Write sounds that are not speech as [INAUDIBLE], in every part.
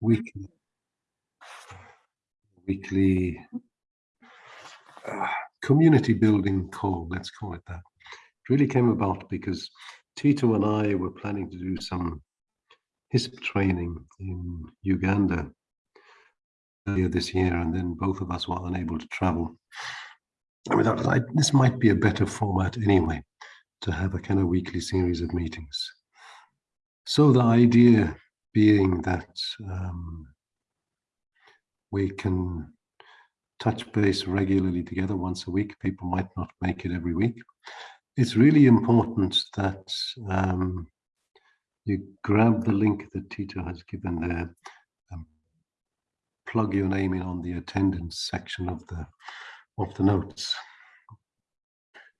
weekly weekly uh, community building call, let's call it that. It really came about because Tito and I were planning to do some HISP training in Uganda earlier this year, and then both of us were unable to travel. I mean, I, this might be a better format anyway, to have a kind of weekly series of meetings. So the idea being that um, we can touch base regularly together once a week. People might not make it every week. It's really important that um, you grab the link that Tito has given there, and plug your name in on the attendance section of the of the notes.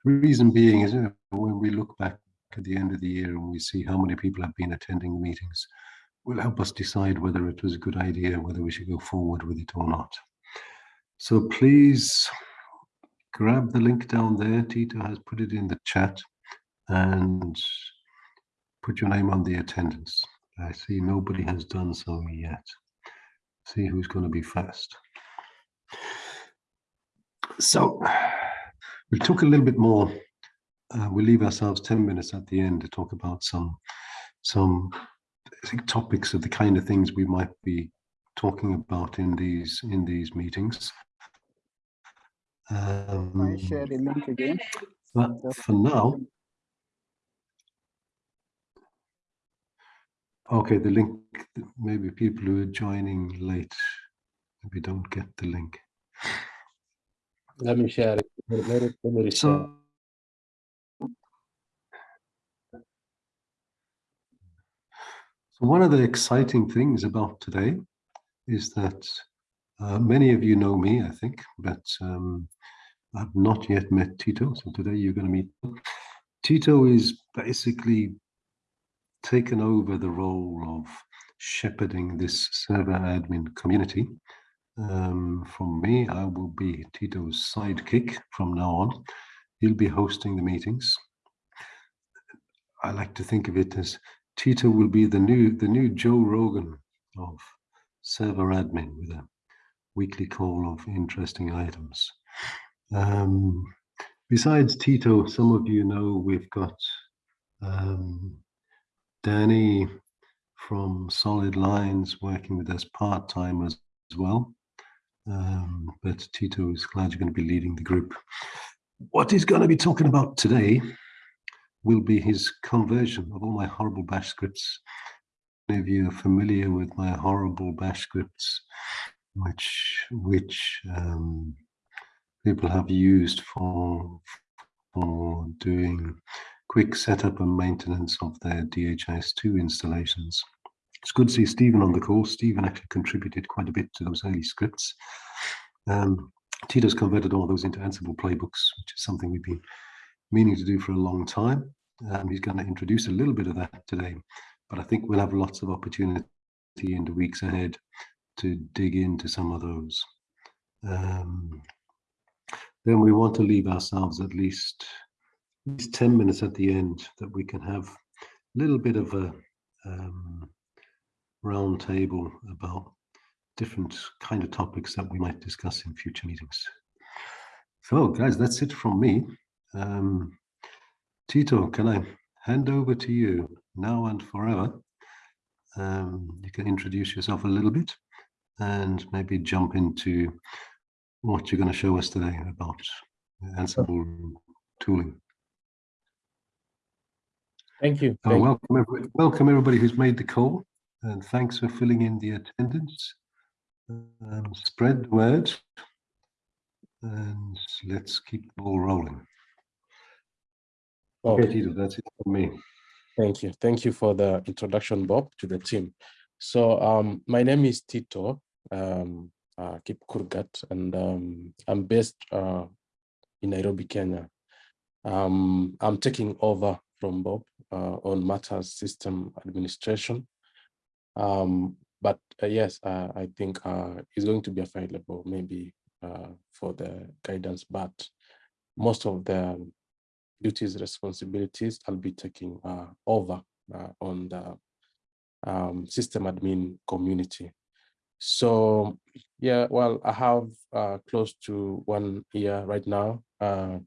Reason being is you know, when we look back at the end of the year and we see how many people have been attending the meetings, will help us decide whether it was a good idea, whether we should go forward with it or not. So please grab the link down there. Tito has put it in the chat and put your name on the attendance. I see nobody has done so yet. See who's going to be first. So we'll talk a little bit more. Uh, we'll leave ourselves 10 minutes at the end to talk about some some topics of the kind of things we might be talking about in these in these meetings. Um, I share the link again. But for now, okay, the link, maybe people who are joining late, maybe don't get the link. Let me share it. Let, it, let me share. So, So one of the exciting things about today is that uh, many of you know me, I think, but um, I've not yet met Tito. So today you're going to meet. Tito is basically taken over the role of shepherding this server admin community. Um, from me, I will be Tito's sidekick from now on. He'll be hosting the meetings. I like to think of it as Tito will be the new the new Joe Rogan of server admin with a weekly call of interesting items. Um, besides Tito, some of you know we've got um, Danny from Solid Lines working with us part-time as, as well. Um, but Tito is glad you're going to be leading the group. What he's going to be talking about today will be his conversion of all my horrible bash scripts. Many of you are familiar with my horrible bash scripts, which which um, people have used for for doing quick setup and maintenance of their DHIS2 installations. It's good to see Stephen on the call. Stephen actually contributed quite a bit to those early scripts. Um, Tito's converted all those into Ansible playbooks, which is something we've been meaning to do for a long time. Um, he's going to introduce a little bit of that today, but I think we'll have lots of opportunity in the weeks ahead to dig into some of those. Um, then we want to leave ourselves at least, at least 10 minutes at the end that we can have a little bit of a um, round table about different kind of topics that we might discuss in future meetings. So guys, that's it from me. Um, Tito, can I hand over to you now and forever? Um, you can introduce yourself a little bit and maybe jump into what you're going to show us today about Ansible tooling. Thank you. Uh, Thank welcome, everybody, welcome everybody who's made the call and thanks for filling in the attendance. Um, spread the word and let's keep the ball rolling. Okay, Tito, that's it for me. thank you. Thank you for the introduction, Bob, to the team. So um, my name is Tito um, uh, Kip Kurgat, and um, I'm based uh, in Nairobi, Kenya. Um, I'm taking over from Bob uh, on matters system administration. Um, but uh, yes, uh, I think uh, it's going to be available maybe uh, for the guidance, but most of the duties, responsibilities, I'll be taking uh, over uh, on the um, system admin community. So yeah, well, I have uh, close to one year right now uh,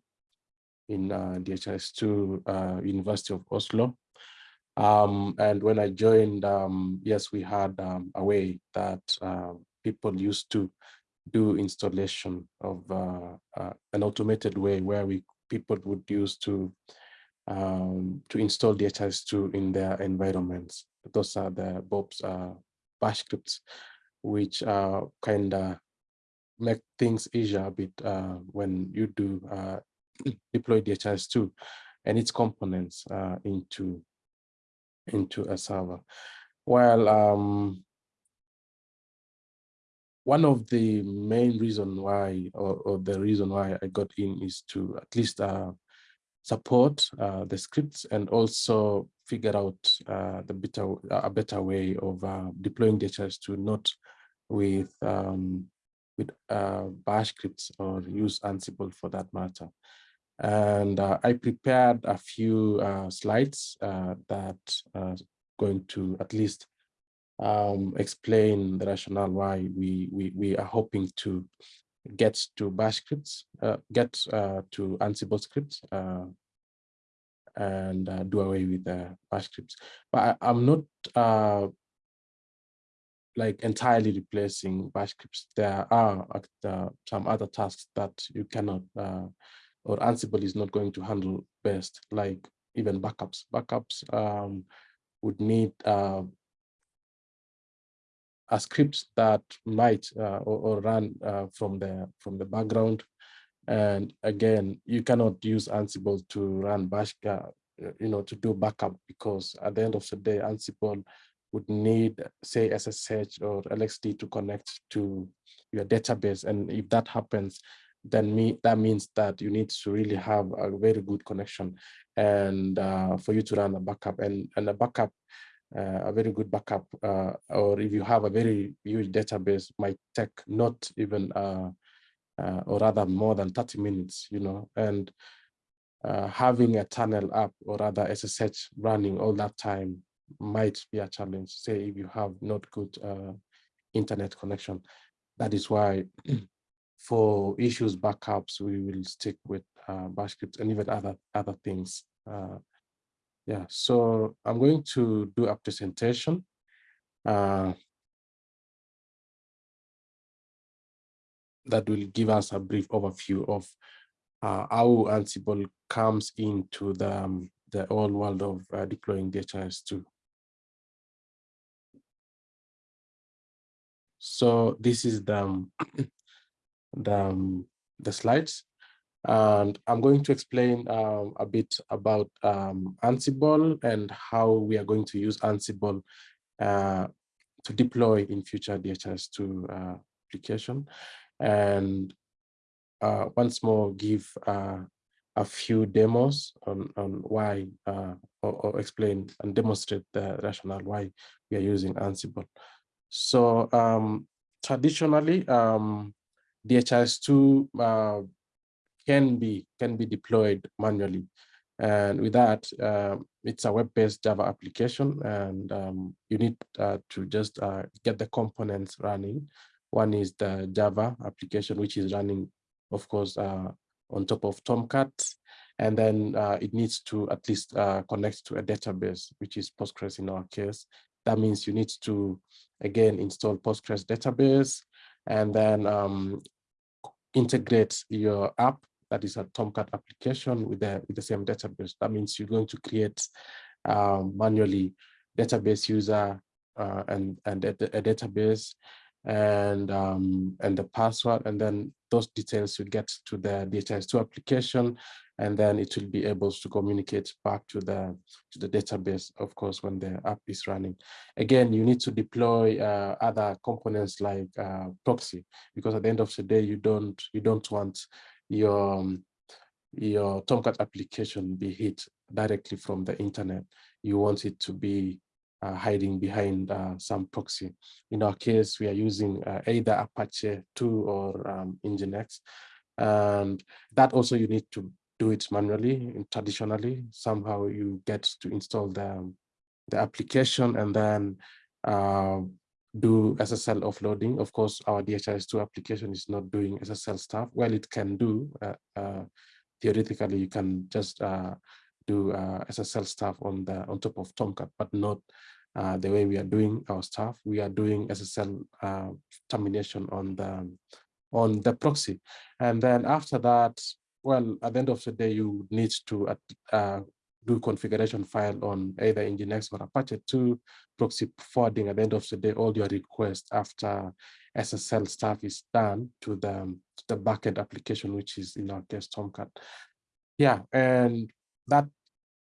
in uh, DHIS2 uh, University of Oslo. Um, and when I joined, um, yes, we had um, a way that people used to do installation of an automated way where we people would use to um, to install DHIS2 in their environments. Those are the Bob's uh, bash scripts, which uh, kind of make things easier a bit uh, when you do uh, [CLEARS THROAT] deploy DHIS2 and its components uh, into into a server. Well, um, one of the main reason why, or, or, the reason why I got in is to at least uh, support uh, the scripts and also figure out uh, the better a better way of uh, deploying DHIS2 not with um, with uh, bash scripts or use Ansible for that matter. And uh, I prepared a few slides that going to at least um, explain the rationale why we, we, we are hoping to get to bash scripts, uh, get uh, to Ansible scripts, uh, and uh, do away with the bash scripts. But I, am not uh, like entirely replacing bash scripts. There are uh, some other tasks that you cannot, or Ansible is not going to handle best, like even backups. Backups um, would need a script that might uh, or, or, run uh, from the from the background. And again, you cannot use Ansible to run bash, uh, you know, to do backup because at the end of the day, Ansible would need, say, SSH or LXD to connect to your database. And if that happens, then me, that means that you need to really have a very good connection and uh, for you to run a backup and, and a backup uh, a very good backup, uh, or if you have a very huge database, might take not even, uh, uh or rather more than 30 minutes, you know, and uh, having a tunnel app or rather SSH running all that time might be a challenge, say if you have not good uh, internet connection. That is why [CLEARS THROAT] for issues backups, we will stick with bash scripts and even other, other things yeah, so I'm going to do a presentation. Uh, that will give us a brief overview of uh, how Ansible comes into the, um, the whole world of uh, deploying DHIS2. So this is the, um, [CLEARS THROAT] the, um, the slides. And I'm going to explain um, a bit about um, Ansible and how we are going to use Ansible uh, to deploy in future DHIS2 uh, application. And uh, once more, give uh, a few demos on, on why, uh, or, or, explain and demonstrate the rationale why we are using Ansible. So um, traditionally, um, DHIS2 uh, can be can be deployed manually. And with that, uh, it's a web-based Java application, and um, you need uh, to just uh, get the components running. One is the Java application, which is running, of course, uh, on top of Tomcat, and then uh, it needs to at least uh, connect to a database, which is Postgres in our case. That means you need to, again, install Postgres database, and then um, integrate your app that is a Tomcat application with the, with the same database. That means you're going to create um, manually database user uh, and, and a, a, database and um, and the password, and then those details will get to the DHIS2 application, and then it will be able to communicate back to the to the database, of course, when the app is running. Again, you need to deploy uh, other components like uh, proxy, because at the end of the day, you don't you don't want your um, your Tomcat application be hit directly from the internet. You want it to be uh, hiding behind uh, some proxy. In our case, we are using uh, either Apache 2 or um, Nginx. And that also you need to do it manually and traditionally. Somehow you get to install the, the application and then uh, do SSL offloading. Of course, our DHIS2 application is not doing SSL stuff. Well, it can do. Uh, uh, theoretically, you can just uh, do uh, SSL stuff on the on top of Tomcat, but not uh, the way we are doing our stuff. We are doing SSL uh, termination on the on the proxy, and then after that, well, at the end of the day, you need to do configuration file on either Nginx or Apache 2 proxy forwarding at the end of the day, all your requests after SSL stuff is done to the, to the backend application, which is in our case Tomcat. Yeah, and that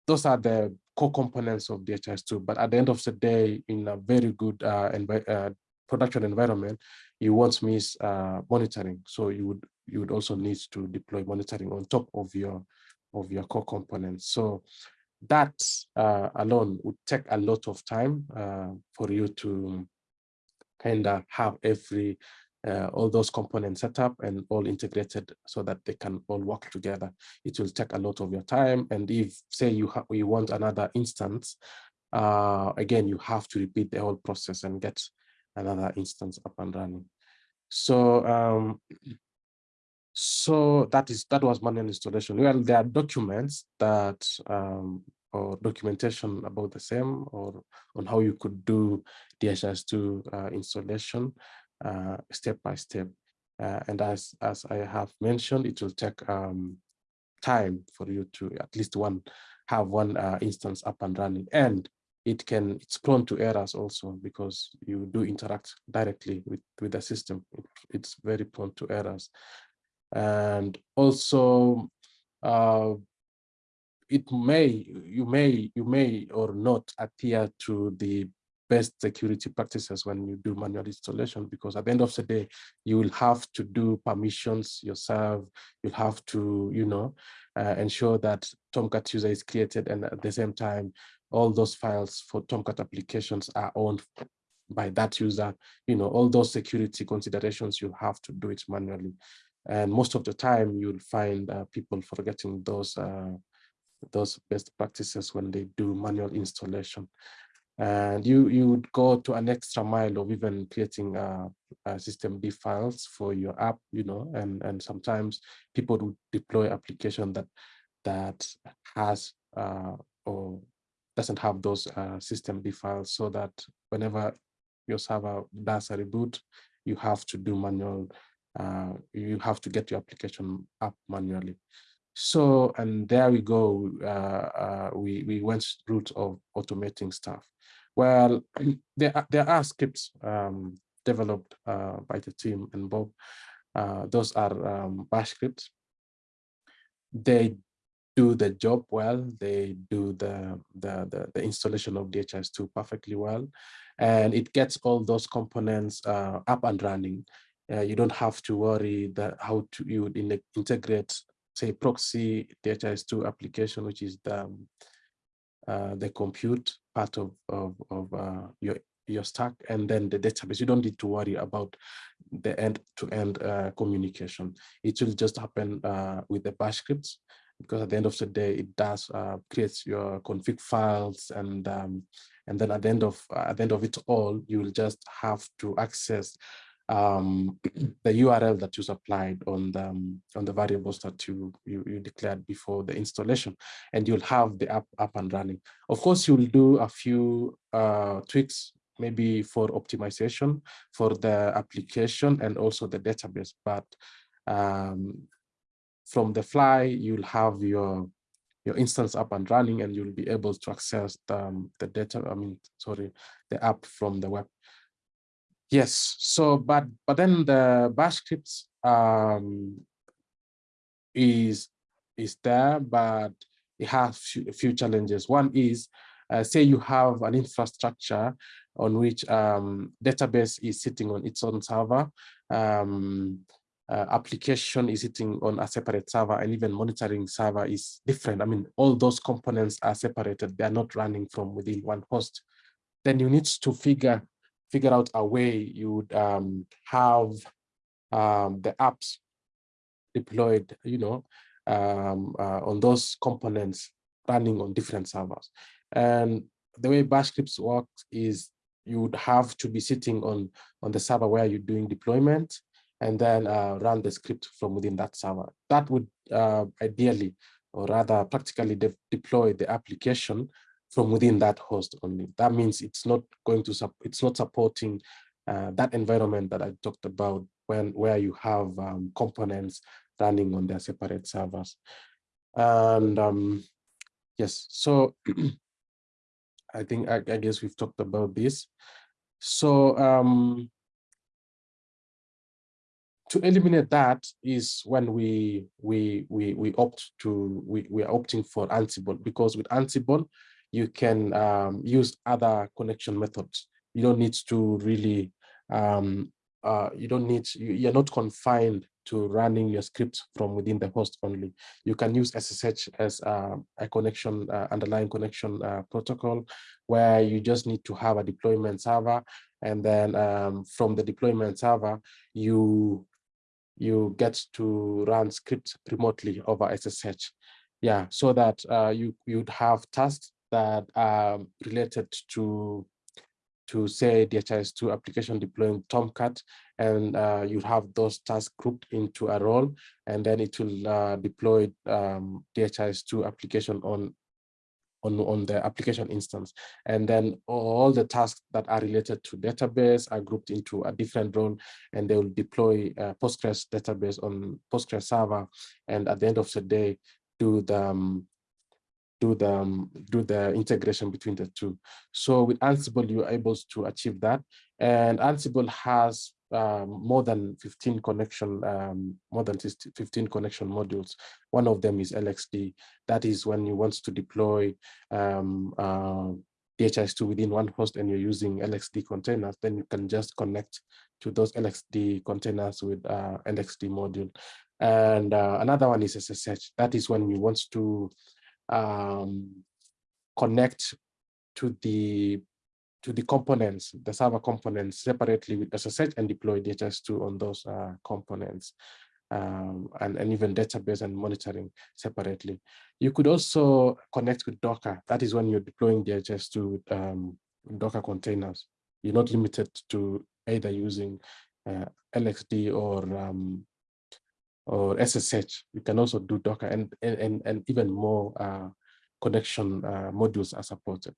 those are the core components of DHIS2. But at the end of the day, in a very good uh, uh, production environment, you won't miss uh, monitoring. So you would you would also need to deploy monitoring on top of your of your core components. So that uh, alone would take a lot of time uh, for you to kind of have every uh, all those components set up and all integrated so that they can all work together. It will take a lot of your time. And if say you, you want another instance, uh, again, you have to repeat the whole process and get another instance up and running. So um, so that is that was manual installation. Well, there are documents that um, or documentation about the same or on how you could do DHIS2 uh, installation uh, step by step. Uh, and as as I have mentioned, it will take um, time for you to at least one have one uh, instance up and running and it can it's prone to errors also because you do interact directly with with the system it, it's very prone to errors and also uh, it may you may you may or not adhere to the best security practices when you do manual installation because at the end of the day you will have to do permissions yourself. You'll have to you know uh, ensure that tomcat user is created and at the same time all those files for tomcat applications are owned by that user. You know all those security considerations you have to do it manually and most of the time you'll find uh, people forgetting those uh, those best practices when they do manual installation. And you, you would go to an extra mile of even creating uh, systemd files for your app, you know, and, and sometimes people would deploy application that that has uh, or doesn't have those uh, systemd files so that whenever your server does a reboot, you have to do manual, uh, you have to get your application up manually. So, and there we go, uh, uh, we, we went route of automating stuff. Well, [CLEARS THROAT] there are, there are scripts um, developed uh, by the team and Bob. Uh, those are um, bash scripts. They do the job well. They do the, the, the, the installation of DHIS2 perfectly well. And it gets all those components uh, up and running. Uh, you don't have to worry that how to you integrate say proxy DHIS2 application, which is the um, uh, the compute part of of, of uh, your your stack, and then the database. You don't need to worry about the end-to-end -end, uh, communication. It will just happen uh, with the bash scripts, because at the end of the day, it does uh, create your config files, and um, and then at the end of at the end of it all, you will just have to access um, [CLEARS THROAT] the URL that you supplied on the um, on the variables that you, you, you declared before the installation, and you'll have the app up and running. Of course, you'll do a few uh, tweaks maybe for optimization for the application and also the database, but um, from the fly, you'll have your your instance up and running and you'll be able to access the, um, the data, I mean, sorry, the app from the web Yes, so but but then the bash scripts um, is is there, but it has a few challenges. One is, uh, say you have an infrastructure on which um, database is sitting on its own server, um, uh, application is sitting on a separate server, and even monitoring server is different. I mean, all those components are separated; they are not running from within one host. Then you need to figure figure out a way you would um, have um, the apps deployed, you know, um, uh, on those components running on different servers. And the way bash scripts work is you would have to be sitting on on the server where you're doing deployment and then uh, run the script from within that server. That would uh, ideally, or rather practically de deploy the application from within that host only. That means it's not going to, it's not supporting uh, that environment that I talked about when where you have um, components running on their separate servers. And um, yes, so [CLEARS THROAT] I think, I, I, guess we've talked about this. So um, to eliminate that is when we we we we opt to we we are opting for Ansible because with Ansible you can um, use other connection methods. You don't need to really um, uh, you don't need you, you're not confined to running your script from within the host only. You can use SSH as uh, a connection, uh, underlying connection uh, protocol, where you just need to have a deployment server. And then um, from the deployment server, you you get to run scripts remotely over SSH. Yeah, so that uh, you you'd have tasks that are related to to say DHIS2 application deploying Tomcat, and uh, you have those tasks grouped into a role, and then it will uh, deploy um, DHIS2 application on on, on the application instance. And then all the tasks that are related to database are grouped into a different role and they will deploy a Postgres database on Postgres server. And at the end of the day, do the um, do the um, do the integration between the two. So with Ansible, you're able to achieve that. And Ansible has um, more than 15 connection, um, more than 15 connection modules. One of them is LXD. That is when you want to deploy um, uh, DHIS2 within one host and you're using LXD containers, then you can just connect to those LXD containers with uh, LXD module. And uh, another one is SSH. That is when you want to um, connect to the to the components, the server components separately with SSH and deploy DHIS2 on those uh, components. Um, and, and even database and monitoring separately. You could also connect with Docker. That is when you're deploying DHIS2 with um, Docker containers. You're not limited to either using uh, LXD or um, or SSH. You can also do Docker and and and even more uh, connection uh, modules are supported.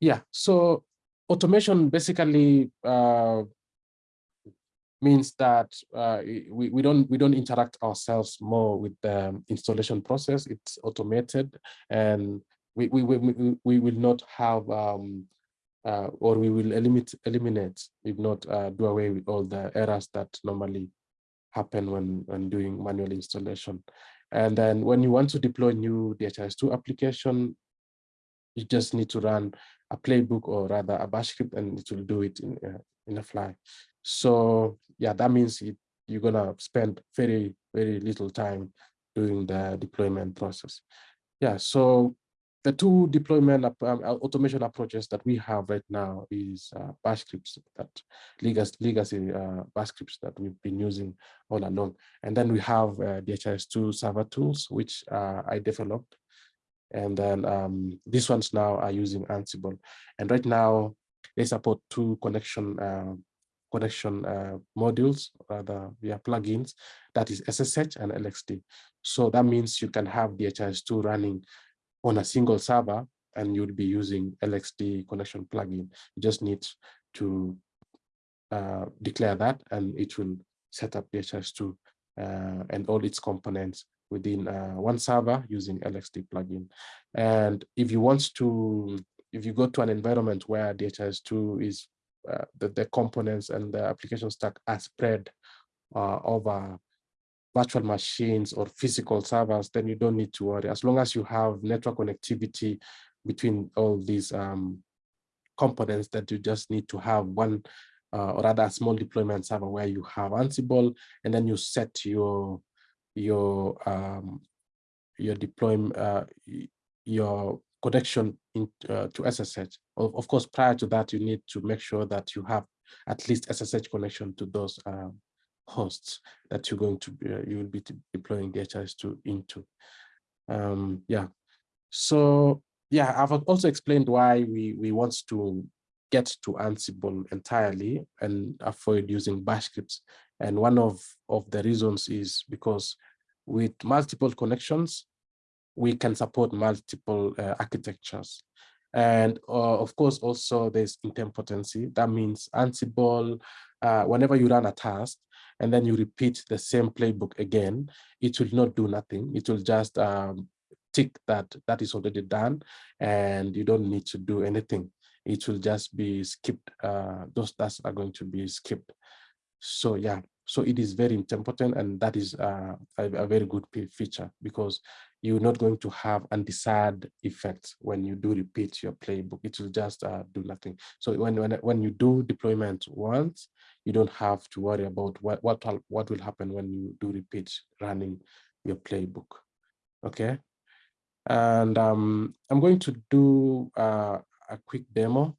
Yeah, so automation basically uh, means that uh, we, we don't we don't interact ourselves more with the installation process. It's automated, and we we we, we will not have um, uh, or we will eliminate eliminate if not uh, do away with all the errors that normally happen when when doing manual installation. And then when you want to deploy new DHIS2 application, you just need to run a playbook or rather a bash script and it will do it in, uh, in a fly. So yeah, that means it, you're gonna spend very, very little time doing the deployment process. Yeah, so the two deployment um, uh, automation approaches that we have right now is uh, bash scripts that legacy, legacy uh, bash scripts that we've been using all along. And then we have uh, DHIS2 server tools, which uh, I developed and then um, these ones now are using Ansible. And right now they support two connection uh, connection uh, modules, rather via plugins, that is SSH and LXD. So that means you can have DHIS2 running on a single server and you'd be using LXD connection plugin. You just need to uh, declare that and it will set up DHIS2 uh, and all its components within uh, one server using LXD plugin. And if you want to, if you go to an environment where DHIS2 is uh, the, the components and the application stack are spread uh, over virtual machines or physical servers, then you don't need to worry. As long as you have network connectivity between all these um, components that you just need to have one uh, or rather a small deployment server where you have Ansible and then you set your your um, your deployment, uh, your connection in, uh, to SSH. Of, of, course, prior to that, you need to make sure that you have at least SSH connection to those um, hosts that you're going to be, uh, you will be deploying DHIS2 into. Um, yeah, so yeah, I've also explained why we we want to get to Ansible entirely and avoid using bash scripts. And one of, of the reasons is because with multiple connections, we can support multiple uh, architectures. And uh, of course, also there's idempotency. That means Ansible, uh, whenever you run a task and then you repeat the same playbook again, it will not do nothing. It will just um, tick that that is already done and you don't need to do anything. It will just be skipped. Uh, those tasks are going to be skipped. So yeah, so it is very important and that is uh, a, a, very good feature because you're not going to have undesired effects when you do repeat your playbook. It will just uh, do nothing. So when, when, when you do deployment once, you don't have to worry about what, what, what will happen when you do repeat running your playbook. Okay. And um, I'm going to do uh, a quick demo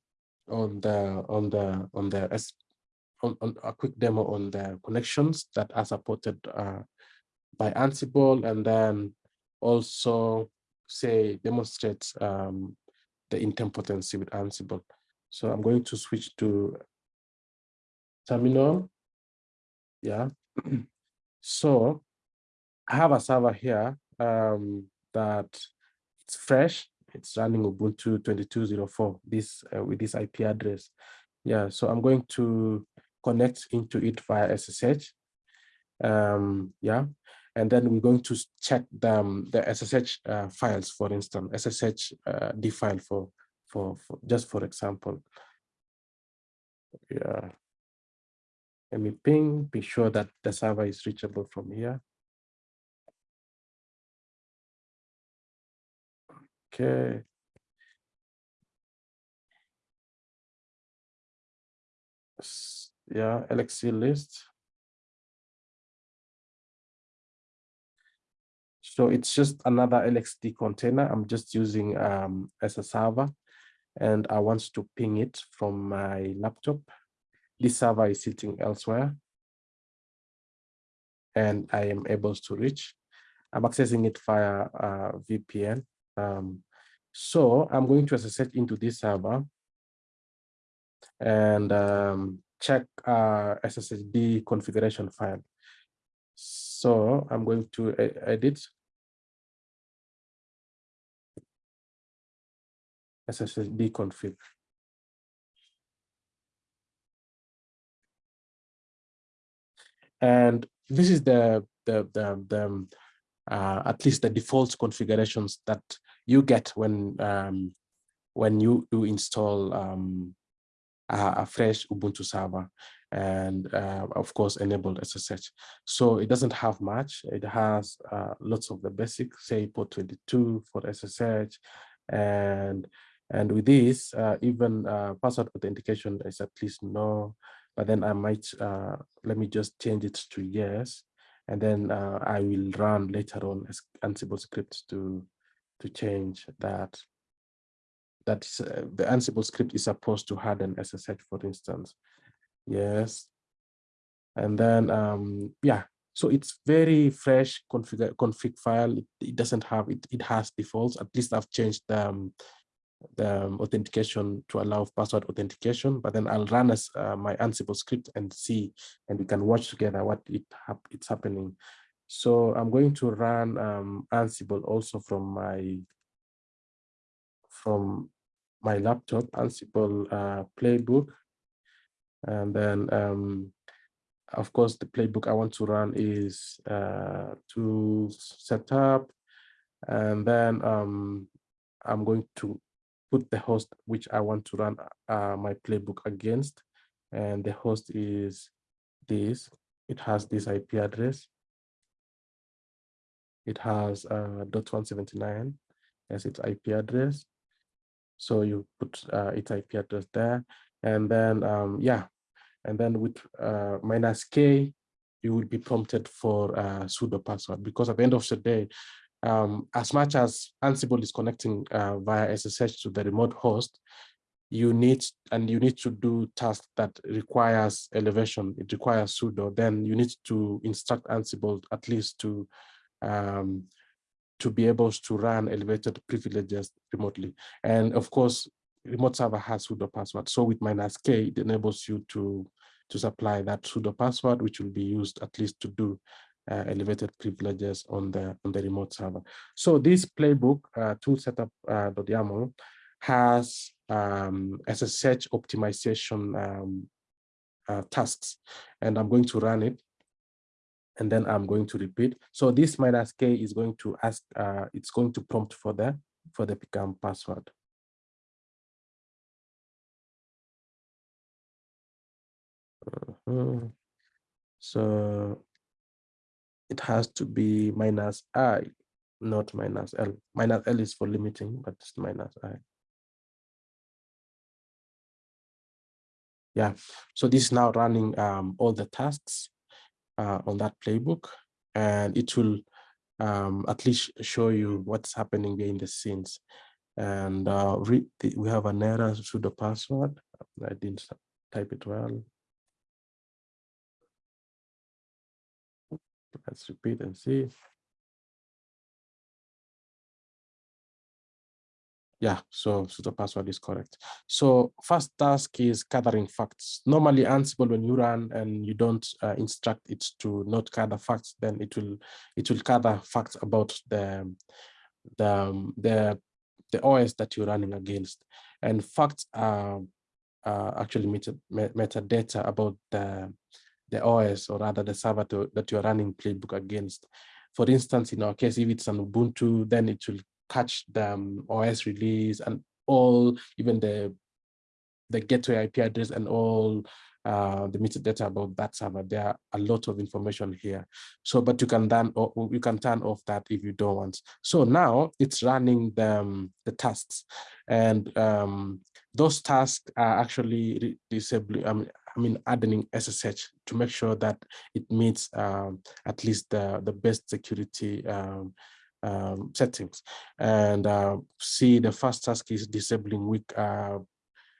on the on the on the on, on, a quick demo on the connections that are supported uh, by Ansible, and then also say demonstrate um, the idempotency with Ansible. So I'm going to switch to terminal. Yeah. so I have a server here um, that it's fresh. It's running Ubuntu 22.04 this uh, with this IP address. Yeah, so I'm going to connect into it via SSH. Um, yeah, and then we're going to check the, um, the SSH uh, files, for instance, SSH uh, D file for, for, for just for example. Yeah. Let me ping, be sure that the server is reachable from here. Okay. Yeah, LXC list. So it's just another LXD container. I'm just using um, as a server and I want to ping it from my laptop. This server is sitting elsewhere and I am able to reach. I'm accessing it via uh, VPN. Um, so I'm going to SSH into this server and um, check uh, SSHD configuration file. So I'm going to edit SSHD config. And this is the the the, the um, uh, at least the default configurations that you get when um, when you do install um, a, a, fresh Ubuntu server and uh, of course enabled SSH. So it doesn't have much. It has uh, lots of the basic, say port 22 for SSH and and with this, uh, even uh, password authentication is at least no, but then I might, uh, let me just change it to yes. And then uh, I will run later on as Ansible script to, to change that. That's uh, the Ansible script is supposed to harden SSH, for instance. Yes. And then, um, yeah, so it's very fresh config, config file. It, it, doesn't have, it, it has defaults. At least I've changed um, um, authentication to allow password authentication, but then I'll run as uh, my Ansible script and see, and we can watch together what it hap it's happening. So I'm going to run um, Ansible also from my from my laptop, Ansible uh, playbook, and then um, of course the playbook I want to run is uh, to set up, and then um, I'm going to put the host which I want to run uh, my playbook against. And the host is this. It has this IP address. It has uh, .179 as its IP address. So you put uh, its IP address there. And then, um, yeah, and then with uh, minus K, you will be prompted for a sudo password because at the end of the day, um, as much as Ansible is connecting uh, via SSH to the remote host, you need and you need to do tasks that requires elevation. It requires sudo. Then you need to instruct Ansible at least to um, to be able to run elevated privileges remotely. And of course, remote server has sudo password. So with minus K, it enables you to, to supply that sudo password, which will be used at least to do uh, elevated privileges on the on the remote server. So this playbook uh, tool setup uh, .yaml has um, SSH optimization um, uh, tasks, and I'm going to run it, and then I'm going to repeat. So this minus k is going to ask, uh, it's going to prompt for the for the become password. Uh -huh. So it has to be minus i, not minus l. Minus l is for limiting, but it's minus i. Yeah, so this is now running um, all the tasks uh, on that playbook, and it will um, at least show you what's happening behind the scenes. And uh, the, we have an error sudo password. I didn't type it well. Let's repeat and see. Yeah, so, so the password is correct. So first task is gathering facts. Normally Ansible, when you run and you don't uh, instruct it to not gather facts, then it will it will gather facts about the the the the OS that you're running against. And facts are, are actually meta, metadata about the the OS or rather the server to, that you're running playbook against. For instance, in our case, if it's an Ubuntu, then it will catch the um, OS release and all, even the the gateway IP address and all uh, the metadata about that server. There are a lot of information here. So, but you can then or you can turn off that if you don't want. So now it's running the um, the tasks, and um, those tasks are actually disabling. I mean, I mean, adding SSH to make sure that it meets um, at least the the best security um, um, settings and uh, see the first task is disabling weak uh,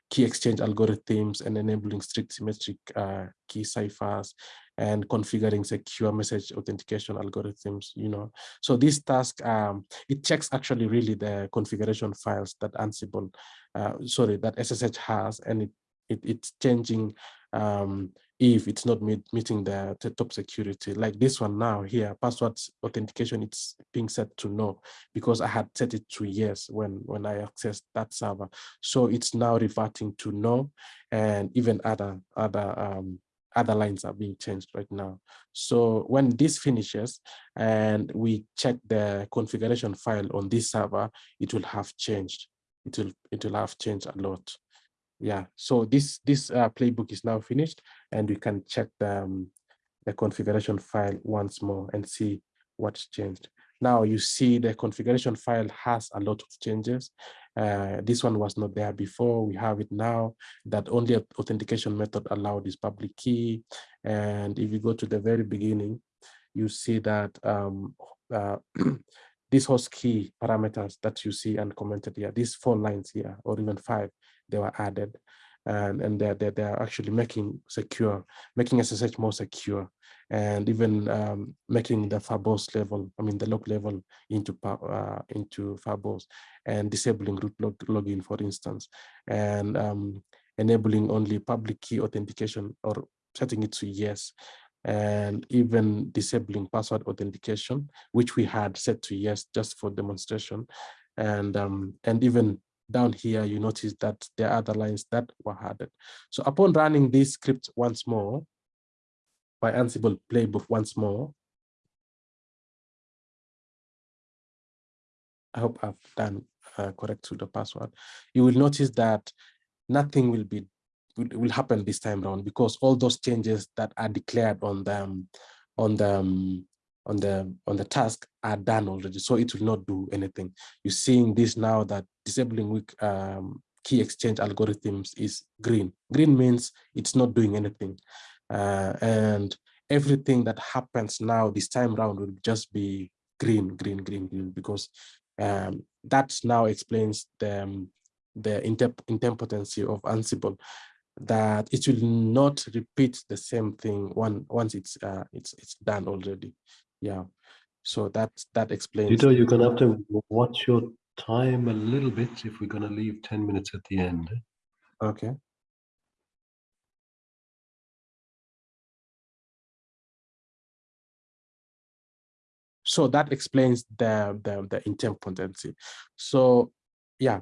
key exchange algorithms and enabling strict symmetric uh, key ciphers and configuring secure message authentication algorithms, you know. So this task, um, it checks actually really the configuration files that Ansible, uh, sorry, that SSH has, and it, it it's changing um, if it's not meet, meeting the, the, top security. Like this one now here, password authentication, it's being set to no because I had set it to yes when, when I accessed that server. So it's now reverting to no and even other, other, um, other lines are being changed right now. So when this finishes and we check the configuration file on this server, it will have changed. It will, it will have changed a lot yeah so this this uh, playbook is now finished and we can check the, um, the configuration file once more and see what's changed. Now you see the configuration file has a lot of changes. Uh, this one was not there before. We have it now. That only authentication method allowed is public key. And if you go to the very beginning you see that um, uh, [CLEARS THROAT] host key parameters that you see and commented here, these four lines here, or even five, they were added. And, and they're, they're, they're actually making secure, making SSH more secure, and even um, making the verbose level, I mean the log level into uh, into verbose, and disabling root log, login, for instance, and um, enabling only public key authentication or setting it to yes and even disabling password authentication, which we had set to yes just for demonstration. And, um, and even down here, you notice that there are other lines that were added. So upon running this script once more, by Ansible playbook once more, I hope I've done uh, correct to the password. You will notice that nothing will be will happen this time around because all those changes that are declared on the on the on the on the task are done already so it will not do anything. You're seeing this now that disabling weak um, key exchange algorithms is green. Green means it's not doing anything. Uh, and everything that happens now this time around will just be green green green green because um, that now explains the um, the idempotency of Ansible that it will not repeat the same thing one once it's uh, it's it's done already. Yeah. So that that explains. Tito, you're gonna have to watch your time a little bit if we're going to leave 10 minutes at the end. Okay. So that explains the, the, the intempotency. So yeah.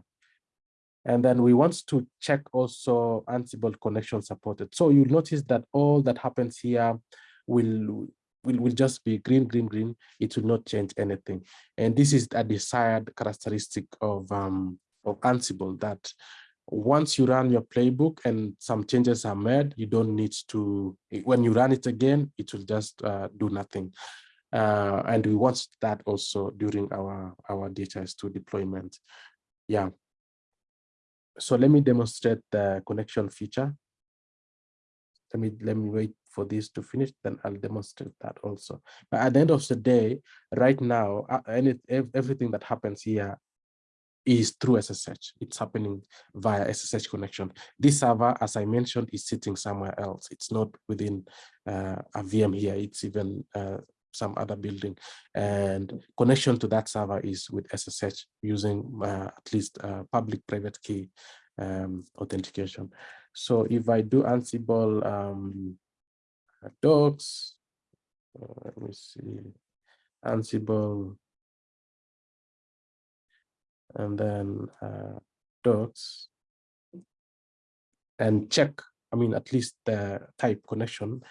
And then we want to check also Ansible connection supported. So you'll notice that all that happens here will will, will just be green, green, green. It will not change anything. And this is a desired characteristic of, um, of Ansible that once you run your playbook and some changes are made, you don't need to, when you run it again, it will just uh, do nothing. Uh, and we want that also during our, our DHIS2 deployment. Yeah. So let me demonstrate the connection feature. Let me, let me wait for this to finish, then I'll demonstrate that also. But at the end of the day, right now, any, everything that happens here is through SSH. It's happening via SSH connection. This server, as I mentioned, is sitting somewhere else. It's not within uh, a VM here. It's even uh, some other building and connection to that server is with SSH using uh, at least uh, public private key um, authentication. So if I do Ansible um, docs, uh, let me see, Ansible, and then uh, docs, and check, I mean, at least the type connection,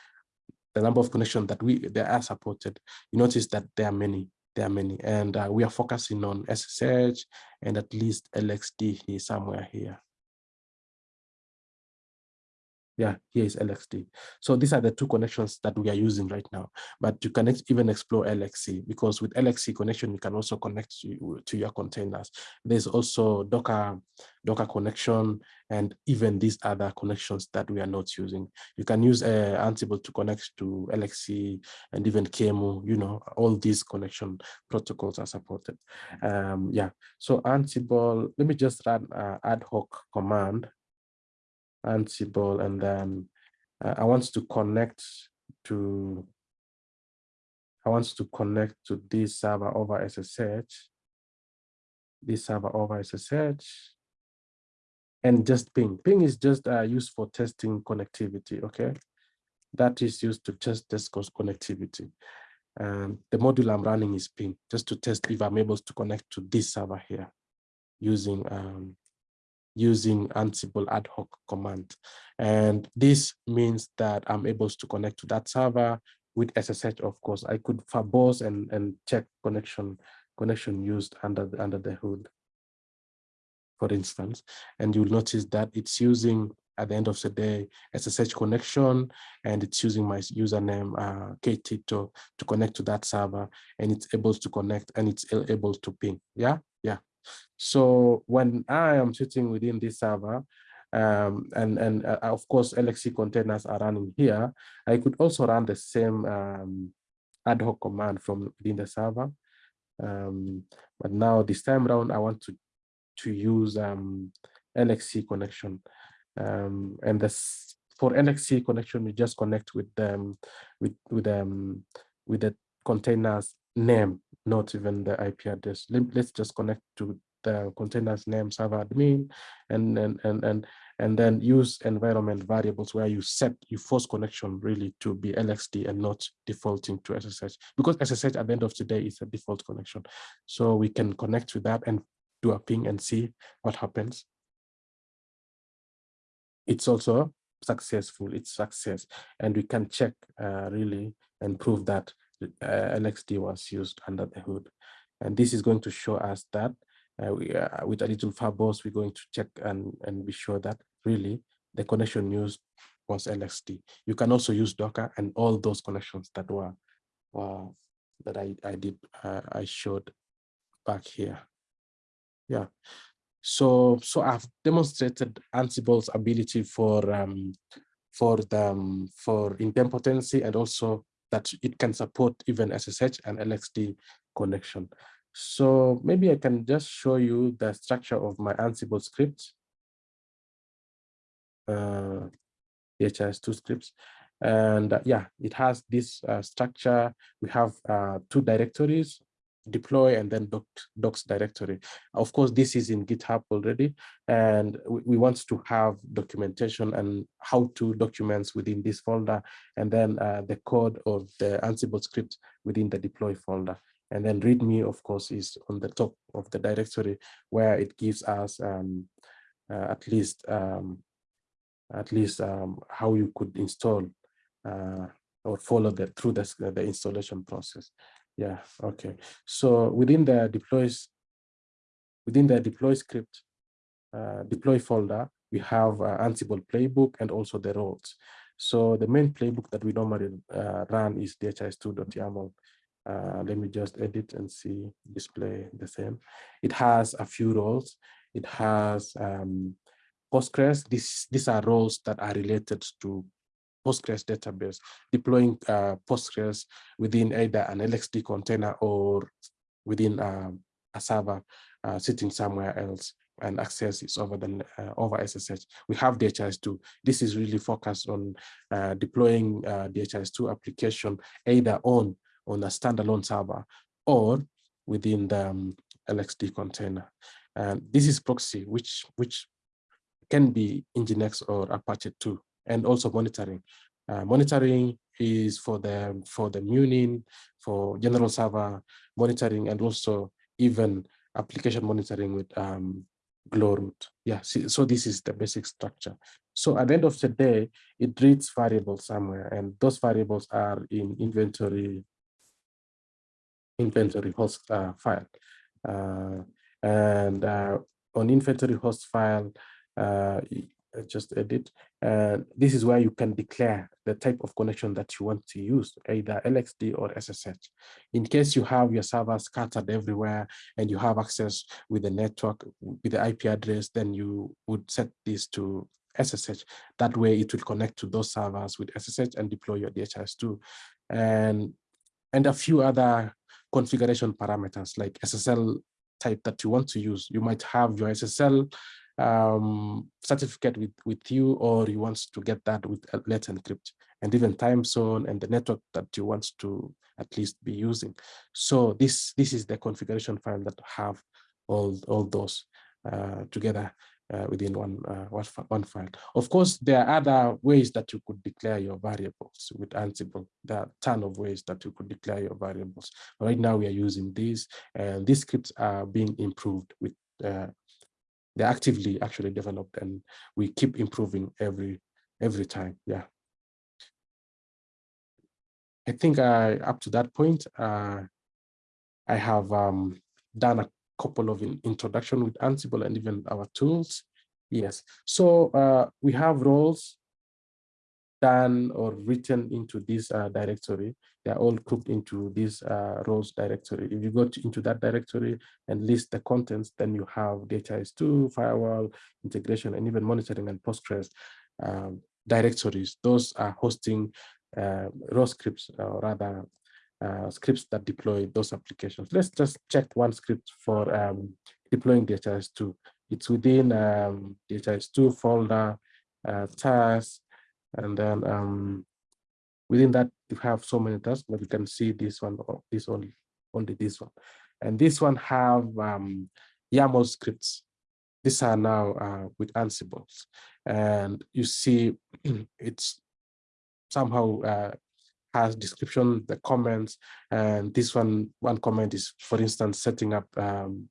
the number of connection that we they are supported, you notice that there are many, there are many, and uh, we are focusing on SSH and at least LXD here somewhere here. Yeah, here is LXD. So these are the two connections that we are using right now. But you can even explore LXC because with LXC connection, you can also connect to, to your containers. There's also Docker, Docker connection, and even these other connections that we are not using. You can use uh, Ansible to connect to LXC and even QEMU, you know, all these connection protocols are supported. Um, yeah, so Ansible, let me just run uh, ad hoc command Ansible, and then uh, I want to connect to, I want to connect to this server over SSH, this server over SSH, and just ping. Ping is just uh, used for testing connectivity, okay? That is used to test test connectivity. And the module I'm running is ping, just to test if I'm able to connect to this server here using um, using Ansible ad hoc command. And this means that I'm able to connect to that server with SSH, of course. I could verbose and, and check connection connection used under the, under the hood, for instance. And you'll notice that it's using at the end of the day SSH connection and it's using my username uh, ktito to connect to that server and it's able to connect and it's able to ping. Yeah, yeah. So when I am sitting within this server, um, and, and uh, of course, LXC containers are running here, I could also run the same um, ad hoc command from within the server. Um, but now this time around, I want to, to use um, LXC connection. Um, and this, for LXC connection, we just connect with them with with um with the containers name not even the IP address. Let, us just connect to the containers name server admin and, and, and, and, and then use environment variables where you set, you force connection really to be LXD and not defaulting to SSH because SSH at the end of the day is a default connection. So we can connect to that and do a ping and see what happens. It's also successful, it's success. And we can check uh, really and prove that LXD was used under the hood. And this is going to show us that uh, we, uh, with a little verbose, we're going to check and, and be sure that really the connection used was LXD. You can also use Docker and all those connections that were, were that I, I did, uh, I showed back here. Yeah. So, so I've demonstrated Ansible's ability for um, for the um, for idempotency and also that it can support even SSH and LXD connection. So maybe I can just show you the structure of my Ansible script. Uh, DHIS2 scripts. And uh, yeah, it has this uh, structure. We have uh, two directories, deploy and then doc, docs directory. Of course, this is in GitHub already, and we, we want to have documentation and how to documents within this folder, and then uh, the code of the Ansible script within the deploy folder. And then README, of course, is on the top of the directory where it gives us um, uh, at least um, at least um, how you could install uh, or follow the through the, the installation process. Yeah, okay. So within the deploys, within the deploy script, uh, deploy folder, we have uh, Ansible playbook and also the roles. So the main playbook that we normally uh, run is dhis2.yaml. Uh, let me just edit and see display the same. It has a few roles. It has um, Postgres. This, these are roles that are related to Postgres database, deploying uh, Postgres within either an LXD container or within um, a server uh, sitting somewhere else and access is over the uh, over SSH. We have DHIS2. This is really focused on uh, deploying uh, DHIS2 application either on on a standalone server or within the um, LXD container. And this is proxy, which which can be Nginx or Apache 2 and also monitoring. Uh, monitoring is for the for the Munin, for general server monitoring, and also even application monitoring with um, Glowroot. Yeah, see, so this is the basic structure. So at the end of the day, it reads variables somewhere, and those variables are in inventory inventory host uh, file. Uh, and uh, on inventory host file, uh, Uh, just edit. And this is where you can declare the type of connection that you want to use, either LXD or SSH. In case you have your servers scattered everywhere and you have access with the network, with the IP address, then you would set this to SSH. That way it will connect to those servers with SSH and deploy your DHIS2. And, and a few other configuration parameters like SSL type that you want to use. You might have your SSL um, certificate with, with you, or you want to get that with Let's Encrypt, and even time zone and the network that you want to at least be using. So this this is the configuration file that have all all those uh, together uh, within one, uh, one file. Of course, there are other ways that you could declare your variables with Ansible. There are a ton of ways that you could declare your variables. Right now, we are using these, and these scripts are being improved with uh, they're actively actually developed and we keep improving every every time yeah. I think i up to that point uh, i have um, done a couple of introduction with ansible and even our tools. Yes. So uh, we have roles done or written into this uh, directory. They're all grouped into this uh, roles directory. If you go to, into that directory and list the contents, then you have DHIS2, firewall, integration, and even monitoring and Postgres um, directories. Those are hosting uh, raw scripts, or rather uh, scripts that deploy those applications. Let's just check one script for um, deploying DHIS2. It's within um, DHIS2 folder, uh, tasks, and then um, within that, you have so many tasks, but you can see this one, or this only, only this one. And this one have um, YAML scripts. These are now uh, with Ansible. And you see [CLEARS THROAT] it's somehow uh, has description, the comments, and this one, one comment is, for instance, setting up um,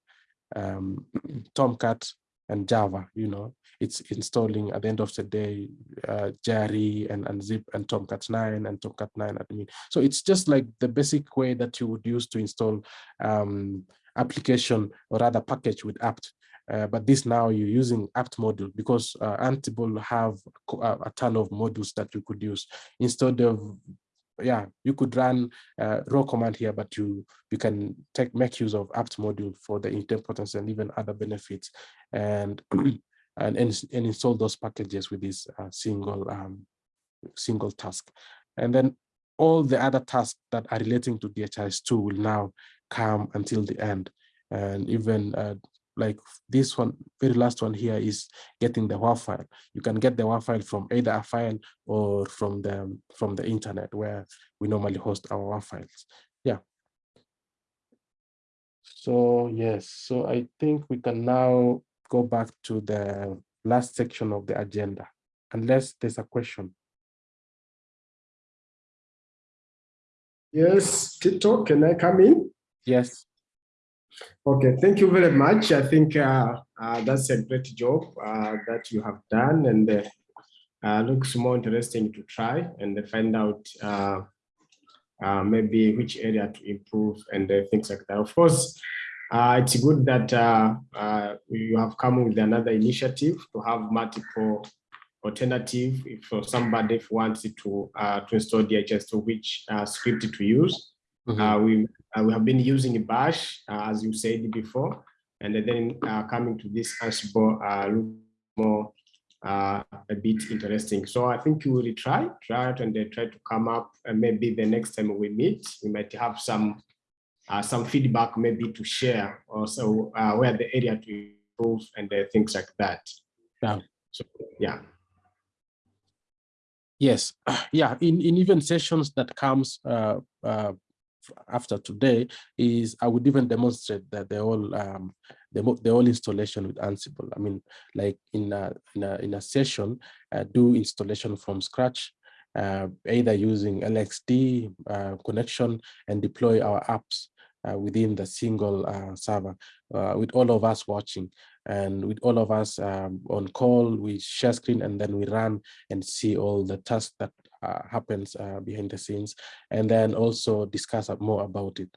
um, [CLEARS THROAT] Tomcat and Java, you know, it's installing at the end of the day, uh, Jerry and, and Zip and Tomcat 9 and Tomcat 9 admin. So it's just like the basic way that you would use to install um, application or rather package with apt. Uh, but this now you're using apt module because uh, have a, a ton of modules that you could use instead of yeah, you could run uh, raw command here, but you you can take make use of apt module for the importance and even other benefits, and [CLEARS THROAT] and and, and install those packages with this uh, single um, single task, and then all the other tasks that are relating to DHIS2 will now come until the end, and even uh, like this one, very last one here is getting the WAR file. You can get the WAR file from either a file or from the from the internet where we normally host our WAR files. Yeah. So yes, so I think we can now go back to the last section of the agenda, unless there's a question. Yes, Tito, can I come in? Yes. Okay, thank you very much. I think uh, uh, that's a great job uh, that you have done and uh, uh, looks more interesting to try and find out uh, uh, maybe which area to improve and things like that. Of course, uh, it's good that uh, uh, you have come with another initiative to have multiple alternative if for somebody wants to uh, to install DHIS2 which uh, script to use. Mhm. Uh, we uh, we have been using Bash uh, as you said before, and then uh, coming to this Ansible uh, look more uh, a bit interesting. So I think we will try try it and then try to come up and maybe the next time we meet we might have some uh, some feedback maybe to share also uh, where the area to improve and things like that. Yeah. So yeah. Yes, [CLEARS THROAT] yeah, in, in even sessions that comes uh, uh, after today is I would even demonstrate that the whole um, the, mo- the whole installation with Ansible. I mean, like in a, in a, in a session, uh, do installation from scratch, uh, either using LXD uh, connection and deploy our apps uh, within the single uh, server uh, with all of us watching and with all of us um, on call, we share screen and then we run and see all the tasks that happens uh, behind the scenes and then also discuss more about it.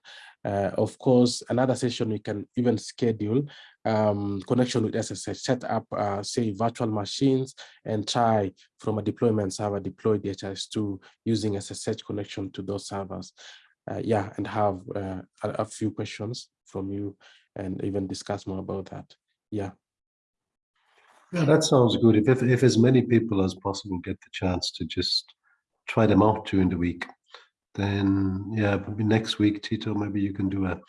Uh, of course, another session we can even schedule um, connection with SSH, set up, uh, say, virtual machines and try from a deployment server, deploy DHIS2 using SSH connection to those servers. Uh, yeah, and have uh, a, a few questions from you and even discuss more about that. Yeah. Yeah, that sounds good. If, if, if as many people as possible get the chance to just try them out during the week, then yeah, maybe next week, Tito, maybe you can do a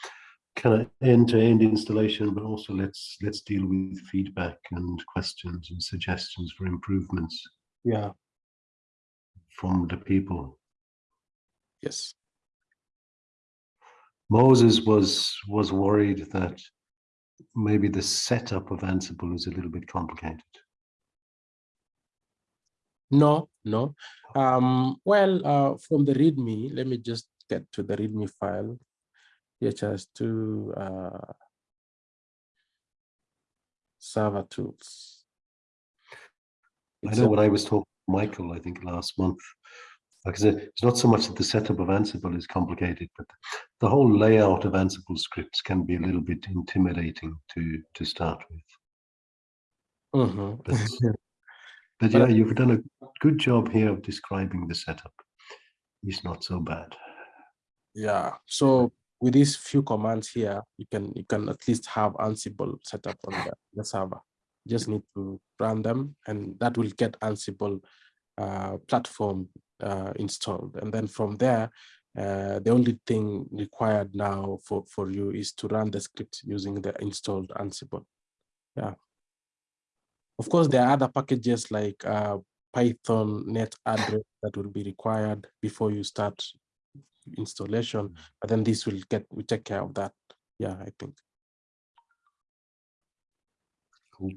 kind of end-to-end installation, but also let's let's deal with feedback and questions and suggestions for improvements Yeah. from the people. Yes. Moses was was worried that maybe the setup of Ansible is a little bit complicated. No, no. Um, well, uh, from the README, let me just get to the README file. DHIS2 uh, server tools. I know a- when I was talking to Michael, I think last month, because it's not so much that the setup of Ansible is complicated, but the whole layout of Ansible scripts can be a little bit intimidating to to start with. Mhm. But, [LAUGHS] but yeah, you've done a good job here of describing the setup. It's not so bad. Yeah, so with these few commands here, you can you can at least have Ansible set up on the, the server. You just need to run them and that will get Ansible uh, platform uh, installed. And then from there, uh, the only thing required now for, for you is to run the script using the installed Ansible. Yeah. Of course, there are other packages like uh, Python net address that will be required before you start installation, but then this will get, we take care of that. Yeah, I think. Cool.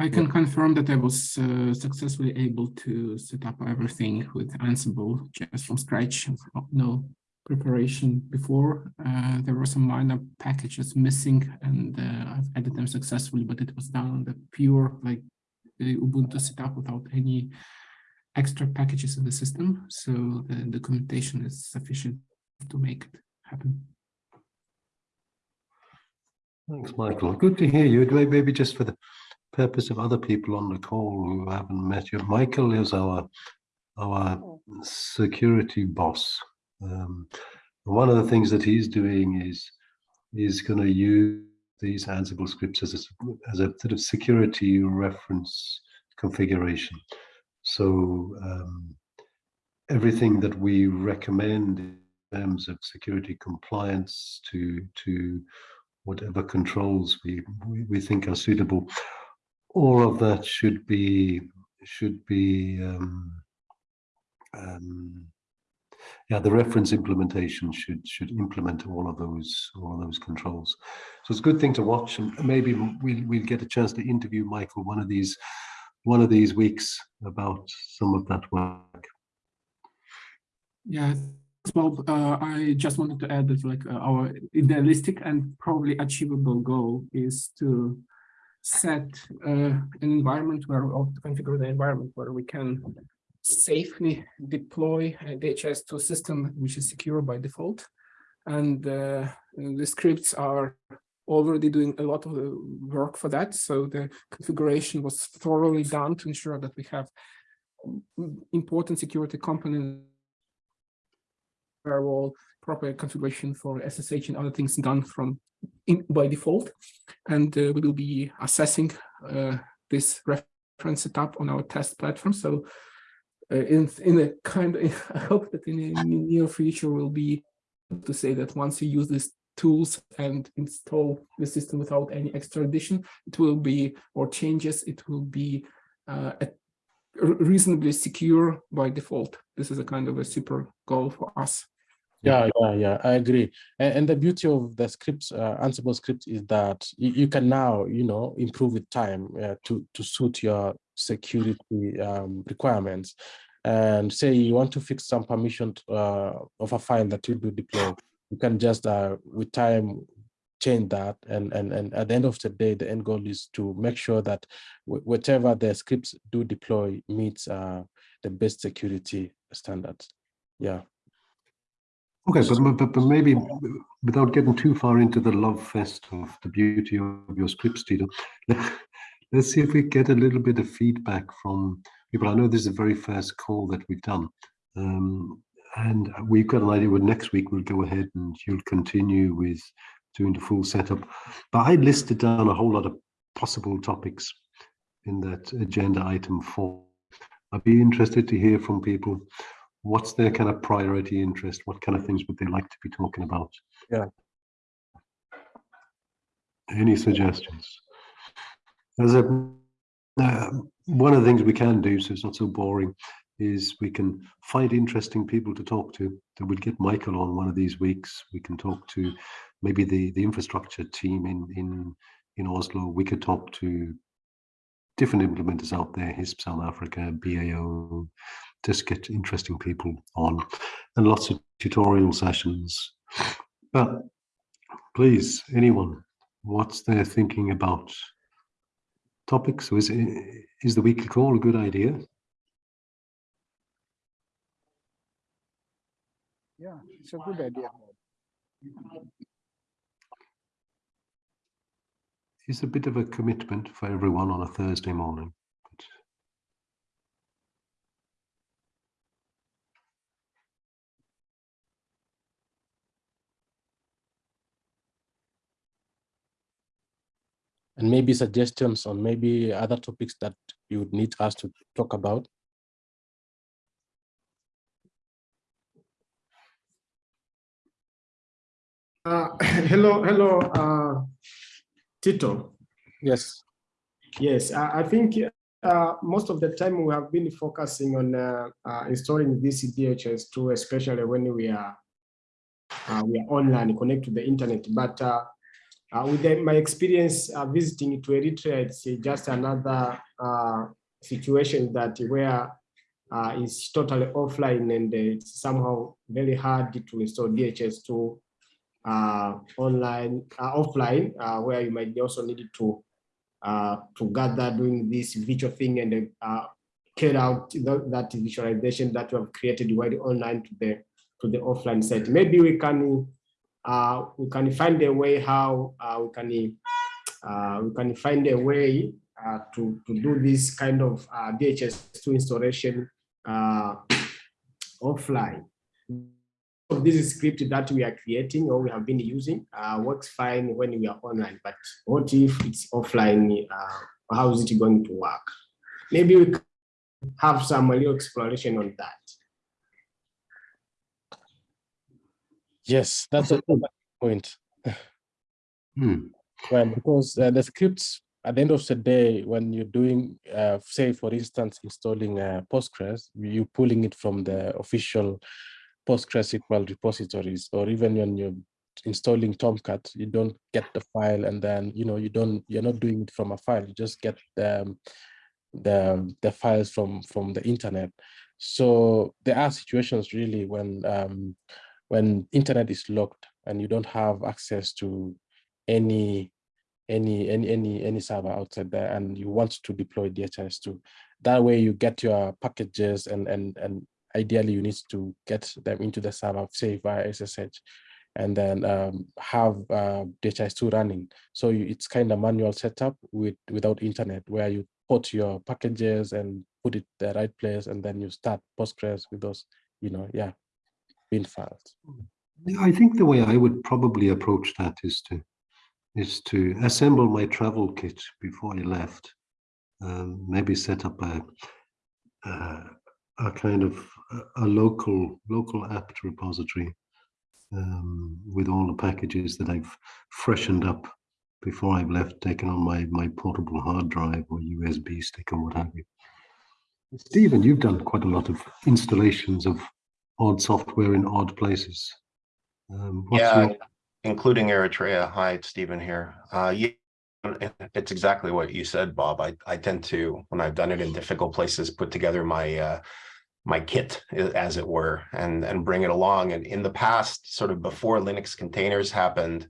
I can confirm that I was uh, successfully able to set up everything with Ansible just from scratch, no preparation before. Uh, there were some minor packages missing and uh, I've added them successfully, but it was done on the pure like the Ubuntu setup without any extra packages in the system. So the documentation is sufficient to make it happen. Thanks, Michael. Good to hear you. Maybe just for the purpose of other people on the call who haven't met you, Michael is our our security boss. Um, one of the things that he's doing is is going to use these Ansible scripts as a, as a sort of security reference configuration. So um, everything that we recommend in terms of security compliance to to whatever controls we, we, we think are suitable, all of that should be should be um, um, yeah, the reference implementation should should implement all of those all of those controls. So it's a good thing to watch, and maybe we'll we'll get a chance to interview Michael one of these one of these weeks about some of that work. Yeah, Bob, uh, I just wanted to add that like uh, our idealistic and probably achievable goal is to set uh, an environment where to configure the environment where we can safely deploy a DHIS2 a system which is secure by default. And uh, the scripts are already doing a lot of the work for that. So the configuration was thoroughly done to ensure that we have important security components firewall, proper configuration for SSH and other things done from in, by default. And uh, we will be assessing uh, this reference setup on our test platform. So in in a kind of, [LAUGHS] I hope that in the near future we'll be to say that once you use these tools and install the system without any extra addition, it will be or changes. It will be uh, reasonably secure by default. This is a kind of a super goal for us. Yeah, yeah, yeah, I agree. And, and the beauty of the scripts, uh, Ansible scripts, is that you, you, can now, you know, improve with time uh, to to suit your security um, requirements. And say you want to fix some permission uh, of a file that you do deploy, you can just uh, with time change that and and and at the end of the day the end goal is to make sure that whatever the scripts do deploy meets uh, the best security standards yeah Okay, but, but, but maybe without getting too far into the love fest of the beauty of your scripts, Tito, let's see if we get a little bit of feedback from people. I know this is the very first call that we've done. Um, and we've got an idea. Well, next week we'll go ahead and you'll continue with doing the full setup. But I listed down a whole lot of possible topics in that agenda item four. I'd be interested to hear from people what's their kind of priority interest? What kind of things would they like to be talking about? Yeah. Any suggestions? As a uh, one of the things we can do, so it's not so boring, is we can find interesting people to talk to. So we'll get Michael on one of these weeks. We can talk to maybe the the infrastructure team in in in Oslo. We could talk to different implementers out there, HISP South Africa, BAO, just get interesting people on and lots of tutorial sessions. But please, anyone, what's their thinking about topics? So is, is the weekly call a good idea? Yeah, it's a good idea. It's a bit of a commitment for everyone on a Thursday morning. And maybe suggestions on maybe other topics that you would need us to talk about? Uh, [LAUGHS] hello, hello, uh, Tito. Yes. Yes, I, I think uh, most of the time we have been focusing on uh, uh, installing this DHIS2, especially when we are uh, we are online, connect to the internet. But uh, with the, my experience uh, visiting to Eritrea, it's just another uh, situation that where uh, it's totally offline and it's somehow very hard to install DHIS2 uh, online, uh, offline, uh, where you might also need to to gather doing this virtual thing and carry out that visualization that we have created while online to the to the offline set. Maybe we can uh, we can find a way how uh, we can uh, we can find a way uh, to to do this kind of uh, DHIS2 installation uh, offline. This script that we are creating or we have been using works fine when we are online, but what if it's offline? how is it going to work? Maybe we have some little exploration on that. Yes, that's a good point. Hmm. Well, because uh, the scripts at the end of the day, when you're doing, uh, say, for instance, installing uh, Postgres, you're pulling it from the official PostgreSQL repositories, or even when you're installing Tomcat, you don't get the file and then, you know, you don't, you're not doing it from a file, you just get the, the, the files from, from the internet. So there are situations really when, um, when internet is locked and you don't have access to any any any any any server outside there and you want to deploy DHIS2 that way you get your packages and and and ideally you need to get them into the server say via SSH and then um, have uh, DHIS2 running. So you, it's kind of manual setup with without internet where you put your packages and put it the right place and then you start Postgres with those you know yeah I think the way I would probably approach that is to is to assemble my travel kit before I left. Um, maybe set up a a, a kind of a, a local local apt repository um, with all the packages that I've freshened up before I've left, taken on my my portable hard drive or USB stick or what have you. Stephen, you've done quite a lot of installations of odd software in odd places. Um, Yeah, your- including Eritrea. Hi, it's Stephen here. Uh, yeah, it's exactly what you said, Bob. I, I tend to, when I've done it in difficult places, put together my, uh, my kit, as it were, and, and bring it along. And in the past, sort of before Linux containers happened,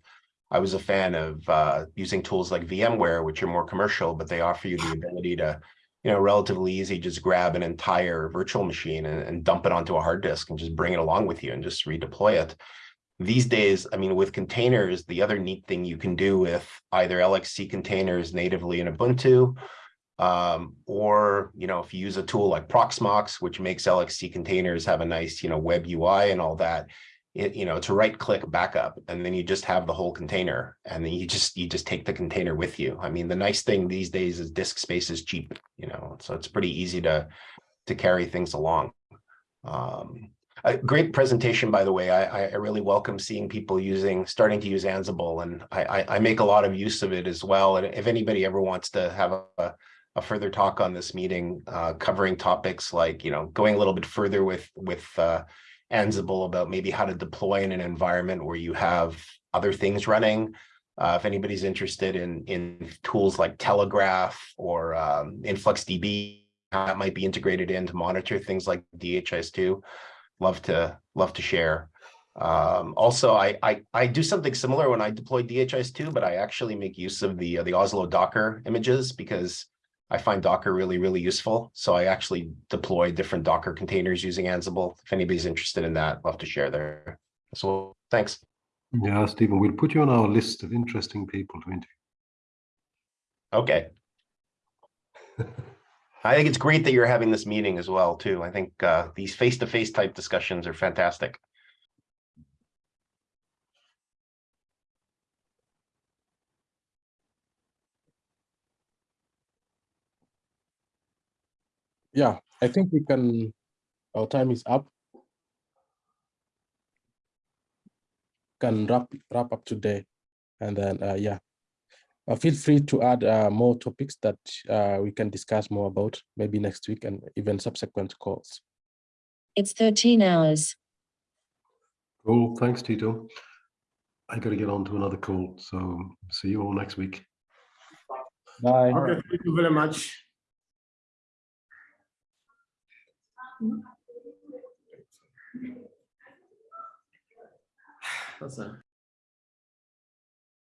I was a fan of, uh, using tools like VMware, which are more commercial, but they offer you the ability to, you know, relatively easy, just grab an entire virtual machine and, and dump it onto a hard disk and just bring it along with you and just redeploy it. These days, I mean, with containers, the other neat thing you can do with either LXC containers natively in Ubuntu, um, or, you know, if you use a tool like Proxmox, which makes LXC containers have a nice, you know, web UI and all that, you know, to right click backup, and then you just have the whole container, and then you just, you just take the container with you. I mean, the nice thing these days is disk space is cheap, you know, so it's pretty easy to, to carry things along. Um, a great presentation, by the way. I, I really welcome seeing people using, starting to use Ansible, and I, I, I make a lot of use of it as well. And if anybody ever wants to have a, a further talk on this meeting, uh, covering topics like, you know, going a little bit further with with uh, Ansible about maybe how to deploy in an environment where you have other things running. Uh, if anybody's interested in in tools like Telegraf or um, InfluxDB, that might be integrated in to monitor things like DHIS2 love to love to share. Um, also, I, I I do something similar when I deploy DHIS2, but I actually make use of the uh, the Oslo Docker images because I find Docker really really useful. So I actually deploy different Docker containers using Ansible. If anybody's interested in that, I'd love to share there. So thanks. Yeah, Stephen, we'll put you on our list of interesting people to interview. Okay. [LAUGHS] I think it's great that you're having this meeting as well, too. I think uh, these face-to-face type discussions are fantastic. Yeah i think we can our time is up can wrap wrap up today and then uh, yeah uh, feel free to add uh, more topics that uh, we can discuss more about maybe next week and even subsequent calls It's 13 hours. Cool, thanks, Tito. I got to get on to another call, so see you all next week. bye Okay, thank you very much. ¿no? Pasa.